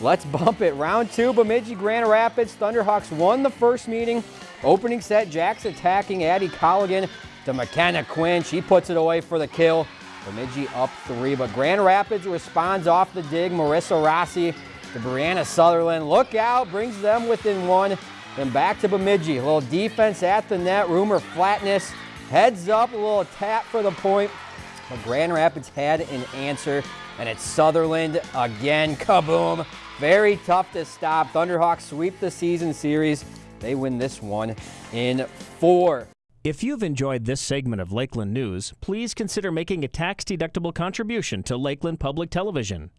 Let's bump it. Round two, Bemidji Grand Rapids. Thunderhawks won the first meeting. Opening set, Jack's attacking Addie Colligan to McKenna Quinn. She puts it away for the kill. Bemidji up three, but Grand Rapids responds off the dig. Marissa Rossi to Brianna Sutherland. Look out, brings them within one. Then back to Bemidji. A little defense at the net, rumor flatness. Heads up, a little tap for the point. But Grand Rapids had an answer, and it's Sutherland again. Kaboom. Very tough to stop. Thunderhawks sweep the season series. They win this one in four. If you've enjoyed this segment of Lakeland News, please consider making a tax-deductible contribution to Lakeland Public Television.